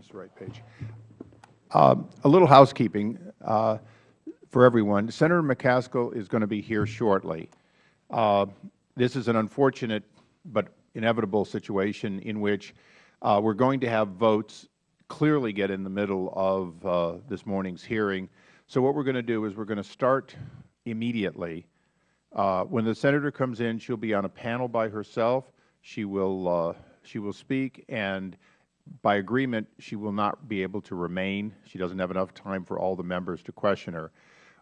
this is the right page. Um, a little housekeeping uh, for everyone. Senator McCaskill is going to be here shortly. Uh, this is an unfortunate but inevitable situation in which uh, we are going to have votes clearly get in the middle of uh, this morning's hearing. So what we are going to do is we are going to start immediately. Uh, when the Senator comes in, she will be on a panel by herself. She will, uh, she will speak, and by agreement, she will not be able to remain. She doesn't have enough time for all the members to question her.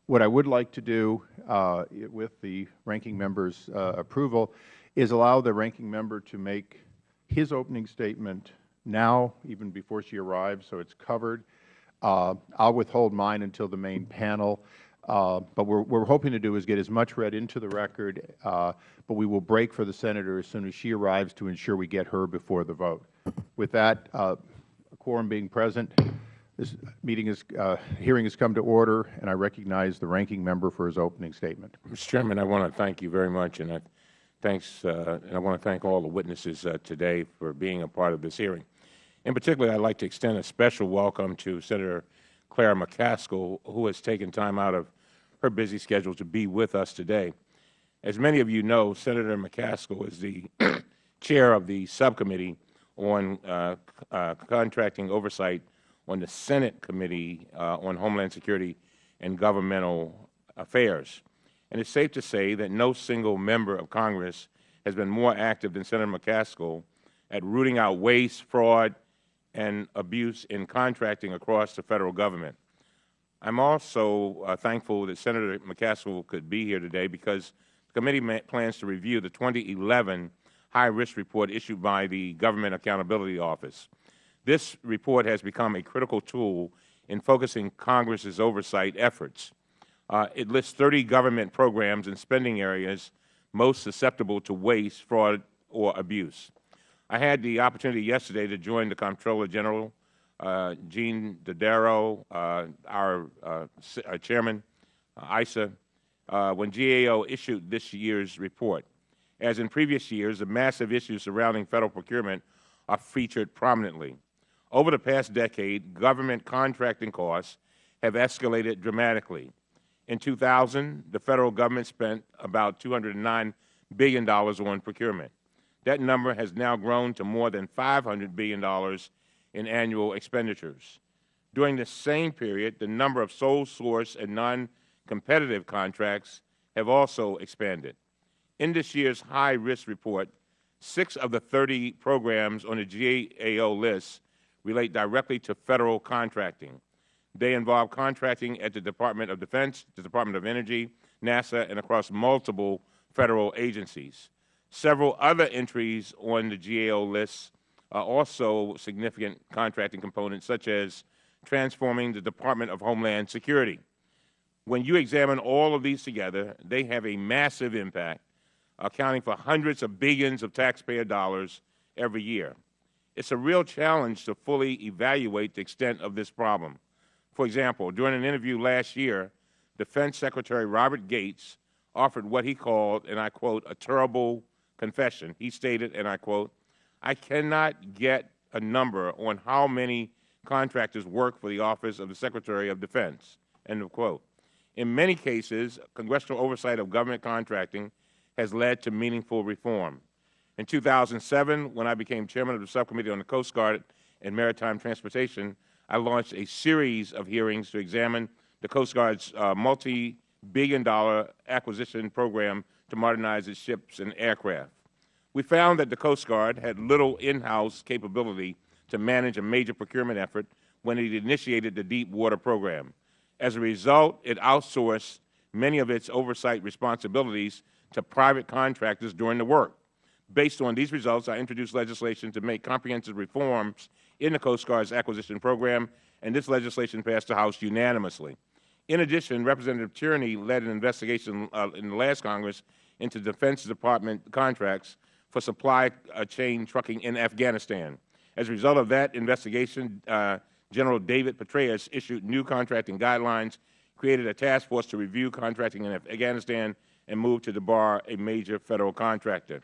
What I would like to do, uh, with the Ranking Member's uh, approval, is allow the Ranking Member to make his opening statement now, even before she arrives, so it is covered. Uh, I will withhold mine until the main panel. Uh, but what we are hoping to do is get as much read into the record, uh, but we will break for the Senator as soon as she arrives to ensure we get her before the vote. With that, uh, a quorum being present, this meeting is, uh, hearing has come to order, and I recognize the Ranking Member for his opening statement. Mr. Chairman, I want to thank you very much, and I, thanks, uh, and I want to thank all the witnesses uh, today for being a part of this hearing. In particular, I would like to extend a special welcome to Senator Claire McCaskill, who has taken time out of her busy schedule to be with us today. As many of you know, Senator McCaskill is the chair of the subcommittee on uh, uh, contracting oversight on the Senate Committee uh, on Homeland Security and Governmental Affairs. And it is safe to say that no single member of Congress has been more active than Senator McCaskill at rooting out waste, fraud, and abuse in contracting across the Federal Government. I am also uh, thankful that Senator McCaskill could be here today because the committee plans to review the 2011 high-risk report issued by the Government Accountability Office. This report has become a critical tool in focusing Congress's oversight efforts. Uh, it lists 30 government programs and spending areas most susceptible to waste, fraud, or abuse. I had the opportunity yesterday to join the Comptroller General, Gene Dodaro, uh, our, uh, Chairman, uh, uh, when GAO issued this year's report. As in previous years, the massive issues surrounding Federal procurement are featured prominently. Over the past decade, government contracting costs have escalated dramatically. In 2000, the Federal Government spent about $209 billion on procurement. That number has now grown to more than $500 billion in annual expenditures. During the same period, the number of sole source and non-competitive contracts have also expanded. In this year's high-risk report, six of the 30 programs on the GAO list relate directly to Federal contracting. They involve contracting at the Department of Defense, the Department of Energy, NASA, and across multiple Federal agencies. Several other entries on the GAO list also significant contracting components, such as transforming the Department of Homeland Security. When you examine all of these together, they have a massive impact accounting for hundreds of billions of taxpayer dollars every year. It is a real challenge to fully evaluate the extent of this problem. For example, during an interview last year, Defense Secretary Robert Gates offered what he called, and I quote, a terrible confession. He stated, and I quote, I cannot get a number on how many contractors work for the Office of the Secretary of Defense, end of quote. In many cases, congressional oversight of government contracting has led to meaningful reform. In 2007, when I became Chairman of the Subcommittee on the Coast Guard and Maritime Transportation, I launched a series of hearings to examine the Coast Guard's uh, multi-billion dollar acquisition program to modernize its ships and aircraft. We found that the Coast Guard had little in-house capability to manage a major procurement effort when it initiated the Deep Water Program. As a result, it outsourced many of its oversight responsibilities to private contractors during the work. Based on these results, I introduced legislation to make comprehensive reforms in the Coast Guard's acquisition program, and this legislation passed the House unanimously. In addition, Representative Tierney led an investigation uh, in the last Congress into Defense Department contracts for supply uh, chain trucking in Afghanistan. As a result of that investigation, uh, General David Petraeus issued new contracting guidelines, created a task force to review contracting in Afghanistan, and moved to debar a major Federal contractor.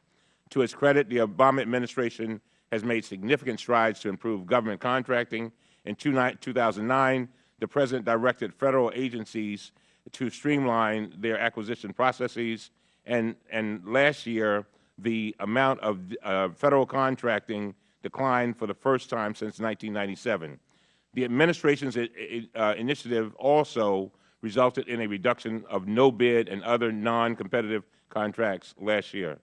To its credit, the Obama administration has made significant strides to improve government contracting. In 2009, the President directed Federal agencies to streamline their acquisition processes, and, and last year the amount of uh, Federal contracting declined for the first time since 1997. The Administration's uh, initiative also resulted in a reduction of no-bid and other non-competitive contracts last year.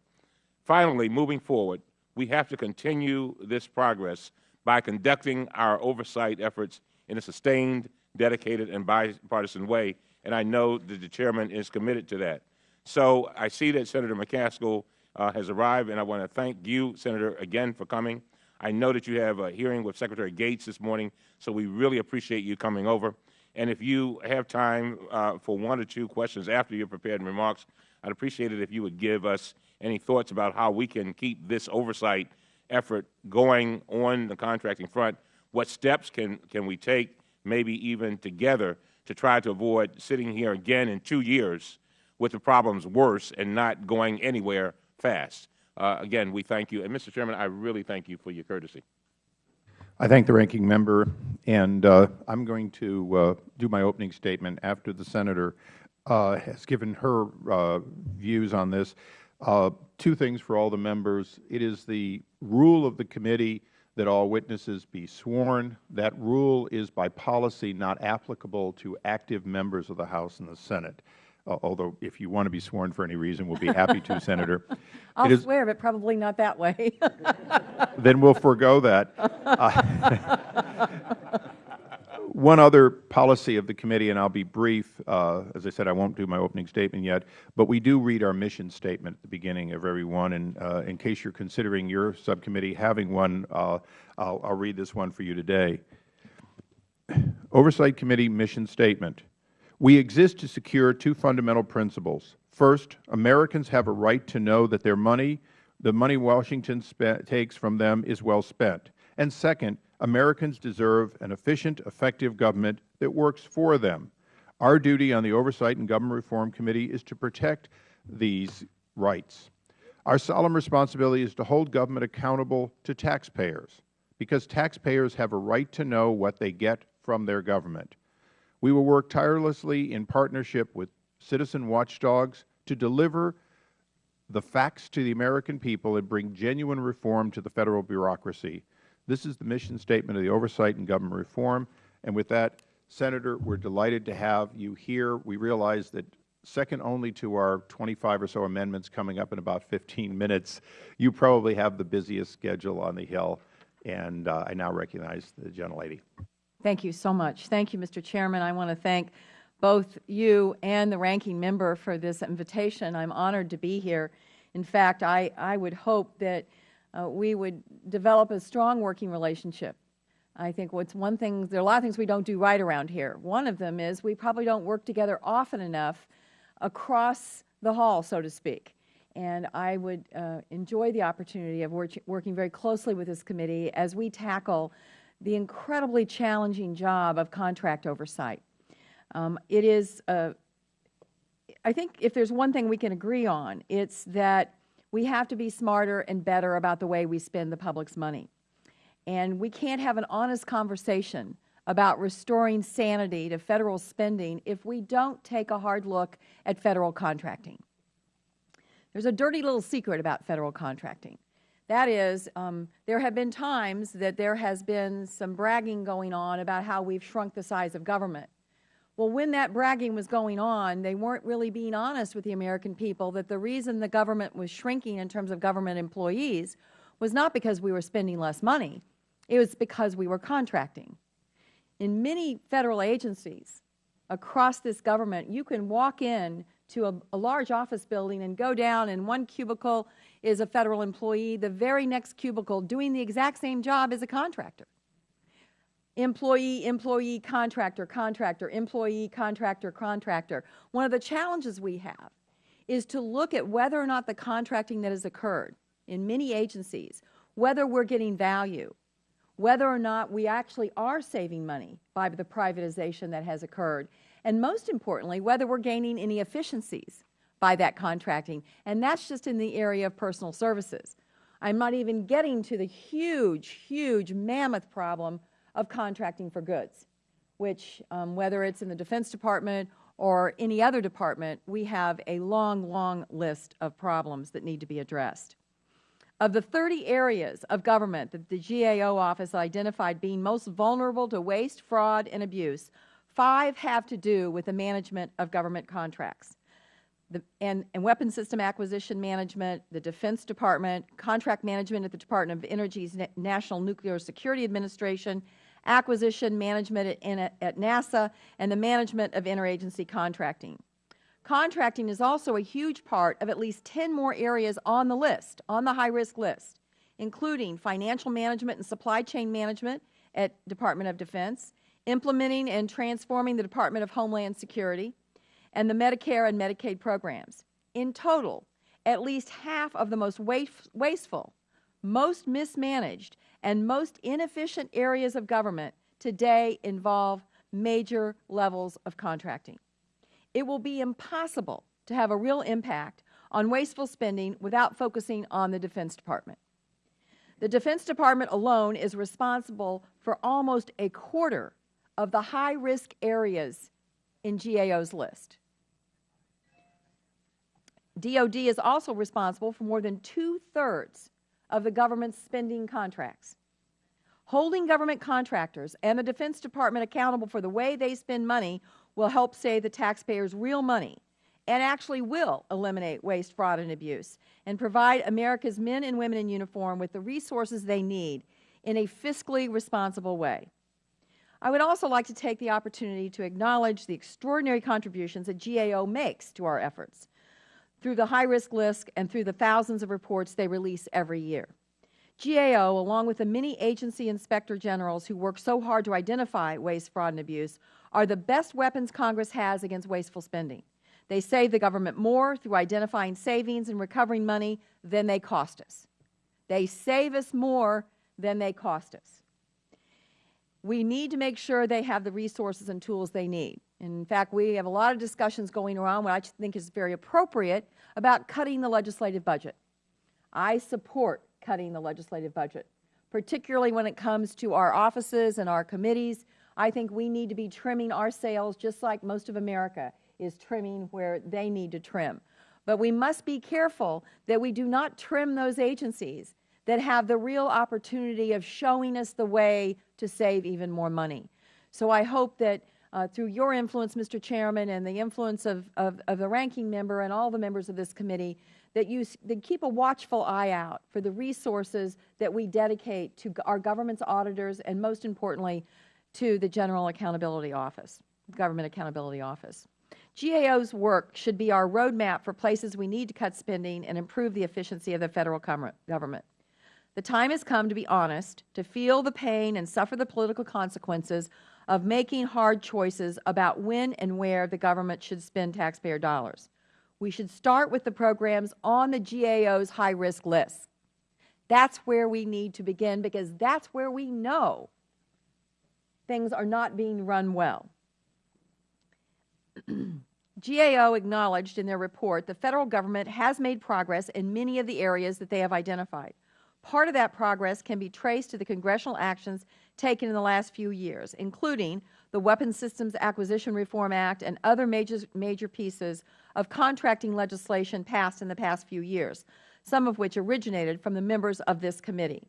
Finally, moving forward, we have to continue this progress by conducting our oversight efforts in a sustained, dedicated, and bipartisan way, and I know that the Chairman is committed to that. So I see that Senator McCaskill uh, has arrived, and I want to thank you, Senator, again for coming. I know that you have a hearing with Secretary Gates this morning, so we really appreciate you coming over. And if you have time uh, for one or two questions after your prepared remarks, I'd appreciate it if you would give us any thoughts about how we can keep this oversight effort going on the contracting front. What steps can, can we take, maybe even together, to try to avoid sitting here again in two years with the problems worse and not going anywhere fast? Uh, again, we thank you. And, Mr. Chairman, I really thank you for your courtesy. I thank the Ranking Member, and uh, I am going to uh, do my opening statement after the Senator uh, has given her uh, views on this. Uh, two things for all the members. It is the rule of the committee that all witnesses be sworn. That rule is by policy not applicable to active members of the House and the Senate. Uh, although if you want to be sworn for any reason, we'll be happy to, Senator. I'll swear, but probably not that way. then we'll forego that. Uh, one other policy of the committee, and I will be brief. Uh, as I said, I won't do my opening statement yet, but we do read our mission statement at the beginning of every one. And uh, in case you are considering your subcommittee having one, uh, I'll, I'll read this one for you today. Oversight Committee Mission Statement. We exist to secure two fundamental principles. First, Americans have a right to know that their money, the money Washington takes from them, is well spent. And second, Americans deserve an efficient, effective government that works for them. Our duty on the Oversight and Government Reform Committee is to protect these rights. Our solemn responsibility is to hold government accountable to taxpayers, because taxpayers have a right to know what they get from their government. We will work tirelessly in partnership with citizen watchdogs to deliver the facts to the American people and bring genuine reform to the Federal bureaucracy. This is the mission statement of the Oversight and Government Reform. And with that, Senator, we are delighted to have you here. We realize that second only to our 25 or so amendments coming up in about 15 minutes, you probably have the busiest schedule on the Hill. And uh, I now recognize the gentlelady. Thank you so much. Thank you, Mr. Chairman. I want to thank both you and the ranking member for this invitation. I am honored to be here. In fact, I, I would hope that uh, we would develop a strong working relationship. I think what's one thing, there are a lot of things we don't do right around here. One of them is we probably don't work together often enough across the hall, so to speak. And I would uh, enjoy the opportunity of work, working very closely with this committee as we tackle the incredibly challenging job of contract oversight. Um, it is, uh, I think if there is one thing we can agree on, it is that we have to be smarter and better about the way we spend the public's money. And we can't have an honest conversation about restoring sanity to Federal spending if we don't take a hard look at Federal contracting. There is a dirty little secret about Federal contracting. That is, um, there have been times that there has been some bragging going on about how we have shrunk the size of government. Well, when that bragging was going on, they weren't really being honest with the American people that the reason the government was shrinking in terms of government employees was not because we were spending less money. It was because we were contracting. In many Federal agencies across this government, you can walk in to a, a, large office building and go down in one cubicle is a Federal employee, the very next cubicle doing the exact same job is a contractor employee, employee, contractor, contractor, employee, contractor, contractor. One of the challenges we have is to look at whether or not the contracting that has occurred in many agencies, whether we are getting value, whether or not we actually are saving money by the privatization that has occurred, and most importantly, whether we are gaining any efficiencies by that contracting. And that is just in the area of personal services. I'm not even getting to the huge, huge mammoth problem of contracting for goods, which, um, whether it's in the Defense Department or any other department, we have a long, long list of problems that need to be addressed. Of the 30 areas of government that the GAO office identified being most vulnerable to waste, fraud, and abuse, five have to do with the management of government contracts. The, and, and weapon system acquisition management, the Defense Department, contract management at the Department of Energy's Na National Nuclear Security Administration, acquisition management at, at NASA, and the management of interagency contracting. Contracting is also a huge part of at least 10 more areas on the list, on the high-risk list, including financial management and supply chain management at Department of Defense, implementing and transforming the Department of Homeland Security, and the Medicare and Medicaid programs. In total, at least half of the most wasteful, most mismanaged, and most inefficient areas of government today involve major levels of contracting. It will be impossible to have a real impact on wasteful spending without focusing on the Defense Department. The Defense Department alone is responsible for almost a quarter of the high-risk areas in GAO's list. DOD is also responsible for more than two-thirds of the government's spending contracts. Holding government contractors and the Defense Department accountable for the way they spend money will help save the taxpayers real money and actually will eliminate waste, fraud, and abuse and provide America's men and women in uniform with the resources they need in a fiscally responsible way. I would also like to take the opportunity to acknowledge the extraordinary contributions that GAO makes to our efforts through the high-risk list and through the thousands of reports they release every year. GAO, along with the many agency inspector generals who work so hard to identify waste, fraud, and abuse, are the best weapons Congress has against wasteful spending. They save the government more through identifying savings and recovering money than they cost us. They save us more than they cost us. We need to make sure they have the resources and tools they need. In fact, we have a lot of discussions going around, what I think is very appropriate, about cutting the legislative budget. I support cutting the legislative budget, particularly when it comes to our offices and our committees. I think we need to be trimming our sails just like most of America is trimming where they need to trim. But we must be careful that we do not trim those agencies that have the real opportunity of showing us the way to save even more money. So I hope that uh, through your influence, Mr. Chairman, and the influence of, of, of, the ranking member and all the members of this committee, that you that keep a watchful eye out for the resources that we dedicate to our government's auditors and, most importantly, to the General Accountability Office, Government Accountability Office. GAO's work should be our roadmap for places we need to cut spending and improve the efficiency of the Federal government. The time has come to be honest, to feel the pain and suffer the political consequences of making hard choices about when and where the government should spend taxpayer dollars. We should start with the programs on the GAO's high-risk list. That's where we need to begin because that's where we know things are not being run well. GAO acknowledged in their report the Federal Government has made progress in many of the areas that they have identified. Part of that progress can be traced to the Congressional actions taken in the last few years, including the Weapons Systems Acquisition Reform Act and other major, major pieces of contracting legislation passed in the past few years, some of which originated from the members of this committee.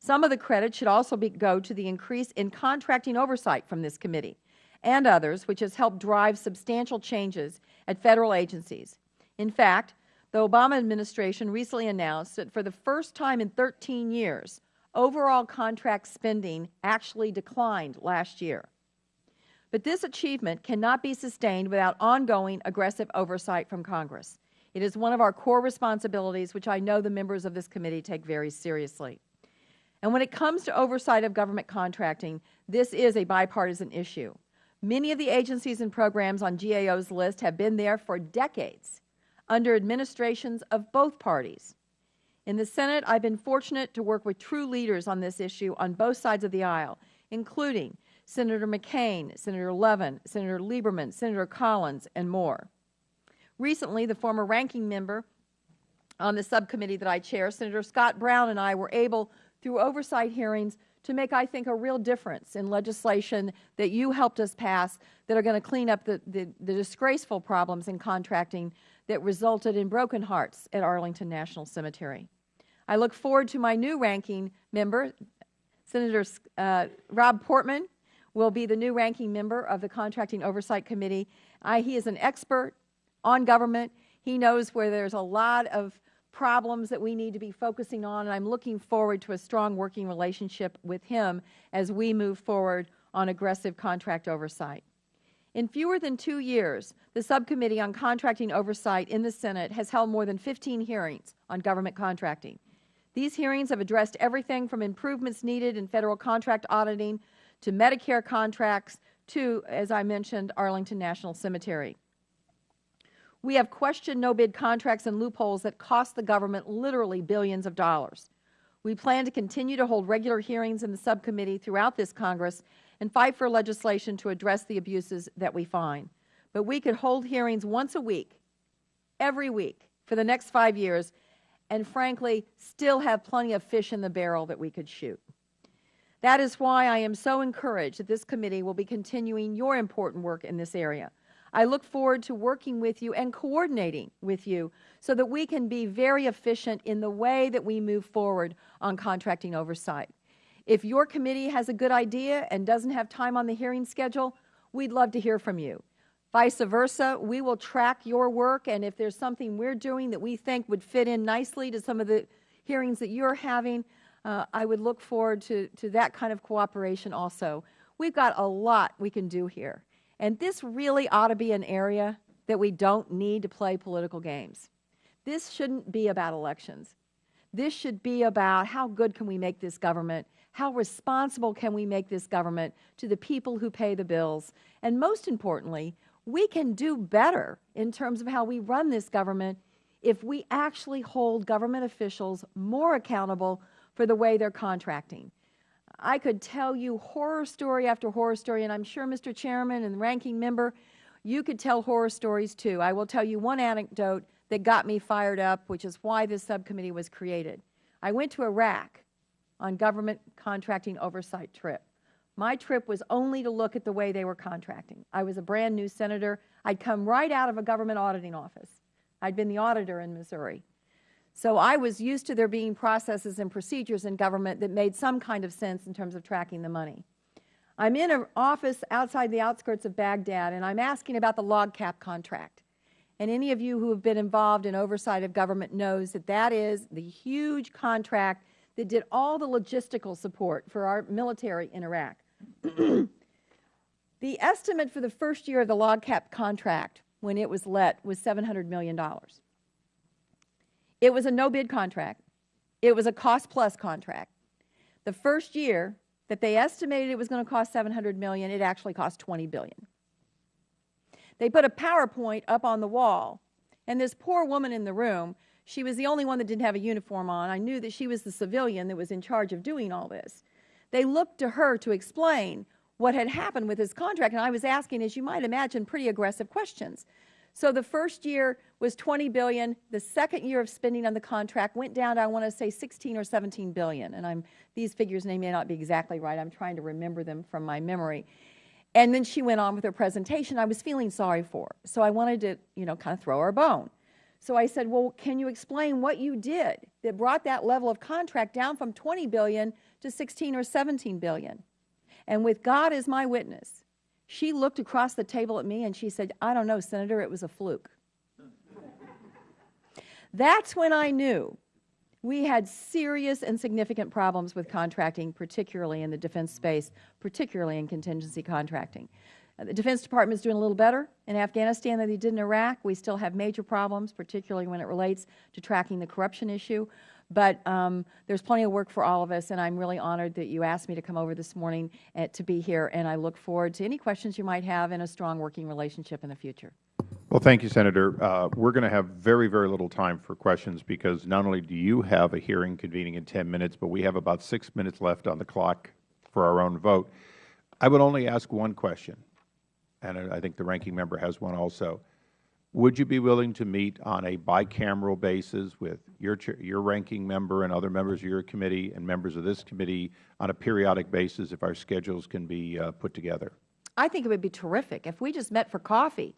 Some of the credit should also be, go to the increase in contracting oversight from this committee and others, which has helped drive substantial changes at Federal agencies. In fact, the Obama administration recently announced that for the first time in 13 years, overall contract spending actually declined last year. But this achievement cannot be sustained without ongoing aggressive oversight from Congress. It is one of our core responsibilities, which I know the members of this committee take very seriously. And when it comes to oversight of government contracting, this is a bipartisan issue. Many of the agencies and programs on GAO's list have been there for decades under administrations of both parties. In the Senate, I have been fortunate to work with true leaders on this issue on both sides of the aisle, including Senator McCain, Senator Levin, Senator Lieberman, Senator Collins, and more. Recently, the former ranking member on the subcommittee that I chair, Senator Scott Brown and I were able, through oversight hearings, to make, I think, a real difference in legislation that you helped us pass that are going to clean up the, the, the disgraceful problems in contracting that resulted in broken hearts at Arlington National Cemetery. I look forward to my new ranking member, Senator uh, Rob Portman will be the new ranking member of the Contracting Oversight Committee. I, he is an expert on government. He knows where there's a lot of problems that we need to be focusing on, and I'm looking forward to a strong working relationship with him as we move forward on aggressive contract oversight. In fewer than two years, the Subcommittee on Contracting Oversight in the Senate has held more than 15 hearings on government contracting. These hearings have addressed everything from improvements needed in Federal contract auditing to Medicare contracts to, as I mentioned, Arlington National Cemetery. We have questioned no-bid contracts and loopholes that cost the government literally billions of dollars. We plan to continue to hold regular hearings in the subcommittee throughout this Congress and fight for legislation to address the abuses that we find. But we could hold hearings once a week, every week, for the next five years, and frankly, still have plenty of fish in the barrel that we could shoot. That is why I am so encouraged that this committee will be continuing your important work in this area. I look forward to working with you and coordinating with you so that we can be very efficient in the way that we move forward on contracting oversight. If your committee has a good idea and doesn't have time on the hearing schedule, we'd love to hear from you. Vice versa, we will track your work, and if there's something we're doing that we think would fit in nicely to some of the hearings that you're having, uh, I would look forward to, to that kind of cooperation also. We've got a lot we can do here. And this really ought to be an area that we don't need to play political games. This shouldn't be about elections. This should be about how good can we make this government, how responsible can we make this government to the people who pay the bills, and most importantly, we can do better in terms of how we run this government if we actually hold government officials more accountable for the way they're contracting. I could tell you horror story after horror story, and I'm sure, Mr. Chairman and ranking member, you could tell horror stories too. I will tell you one anecdote that got me fired up, which is why this subcommittee was created. I went to Iraq on government contracting oversight trip. My trip was only to look at the way they were contracting. I was a brand new senator. I'd come right out of a government auditing office. I'd been the auditor in Missouri. So I was used to there being processes and procedures in government that made some kind of sense in terms of tracking the money. I'm in an office outside the outskirts of Baghdad, and I'm asking about the LOGCAP contract. And any of you who have been involved in oversight of government knows that that is the huge contract that did all the logistical support for our military in Iraq. the estimate for the first year of the LOGCAP contract when it was let was $700 million. It was a no-bid contract. It was a cost-plus contract. The first year that they estimated it was going to cost 700 million, it actually cost 20 billion. They put a PowerPoint up on the wall, and this poor woman in the room, she was the only one that didn't have a uniform on. I knew that she was the civilian that was in charge of doing all this. They looked to her to explain what had happened with his contract, and I was asking, as you might imagine, pretty aggressive questions. So the first year was 20 billion. The second year of spending on the contract went down to, I want to say, 16 or 17 billion. And I'm, these figures may not be exactly right. I'm trying to remember them from my memory. And then she went on with her presentation. I was feeling sorry for her. So I wanted to, you know, kind of throw her a bone. So I said, well, can you explain what you did that brought that level of contract down from 20 billion to 16 or 17 billion? And with God as my witness, she looked across the table at me and she said, I don't know, Senator, it was a fluke. That's when I knew we had serious and significant problems with contracting, particularly in the defense space, particularly in contingency contracting. Uh, the Defense Department is doing a little better in Afghanistan than they did in Iraq. We still have major problems, particularly when it relates to tracking the corruption issue. But um, there's plenty of work for all of us, and I'm really honored that you asked me to come over this morning uh, to be here, and I look forward to any questions you might have in a strong working relationship in the future. Well, thank you, Senator. Uh, we're going to have very, very little time for questions because not only do you have a hearing convening in 10 minutes, but we have about six minutes left on the clock for our own vote. I would only ask one question, and I think the ranking member has one also. Would you be willing to meet on a bicameral basis with your, your ranking member and other members of your committee and members of this committee on a periodic basis if our schedules can be uh, put together? I think it would be terrific if we just met for coffee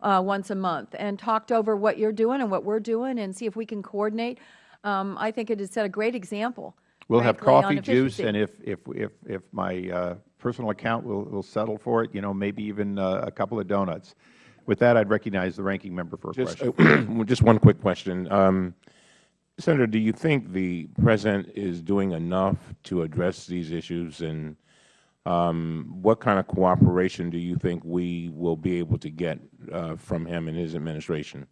uh, once a month and talked over what you're doing and what we're doing and see if we can coordinate. Um, I think it has set a great example. We'll have coffee, juice, and if, if, if, if my uh, personal account will, will settle for it, you know, maybe even uh, a couple of donuts. With that, I'd recognize the ranking member for a Just, question. uh, just one quick question. Um, Senator, do you think the President is doing enough to address these issues, and um, what kind of cooperation do you think we will be able to get uh, from him and his administration?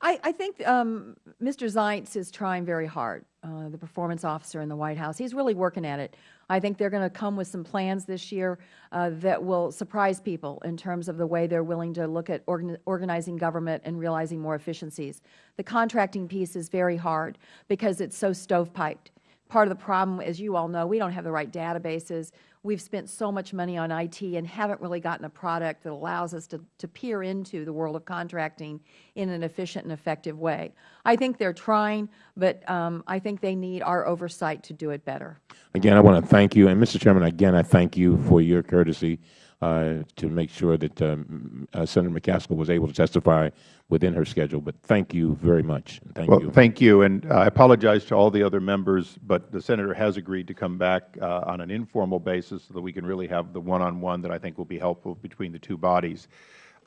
I, I think um, Mr. Zients is trying very hard, uh, the performance officer in the White House. He's really working at it. I think they're going to come with some plans this year uh, that will surprise people in terms of the way they're willing to look at organ organizing government and realizing more efficiencies. The contracting piece is very hard because it's so stovepiped. Part of the problem, as you all know, we don't have the right databases. We've spent so much money on IT and haven't really gotten a product that allows us to, to peer into the world of contracting in an efficient and effective way. I think they're trying, but um, I think they need our oversight to do it better. Again, I want to thank you, and Mr. Chairman, again, I thank you for your courtesy to make sure that um, uh, Senator McCaskill was able to testify within her schedule. But thank you very much. Thank Well, you. thank you, and uh, I apologize to all the other members, but the Senator has agreed to come back uh, on an informal basis so that we can really have the one-on-one that I think will be helpful between the two bodies.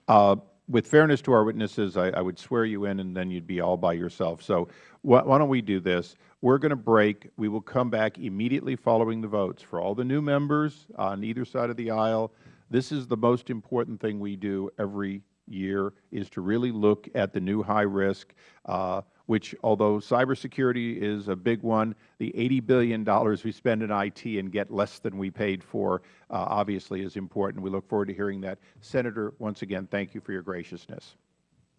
Uh, With fairness to our witnesses, I I would swear you in, and then you'd be all by yourself. So why why don't we do this? We're going to break. We will come back immediately following the votes. For all the new members on either side of the aisle, this is the most important thing we do every year, is to really look at the new high risk, uh, which although cybersecurity is a big one, the $80 billion we spend in IT and get less than we paid for uh, obviously is important. We look forward to hearing that. Senator, once again, thank you for your graciousness.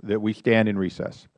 That we stand in recess.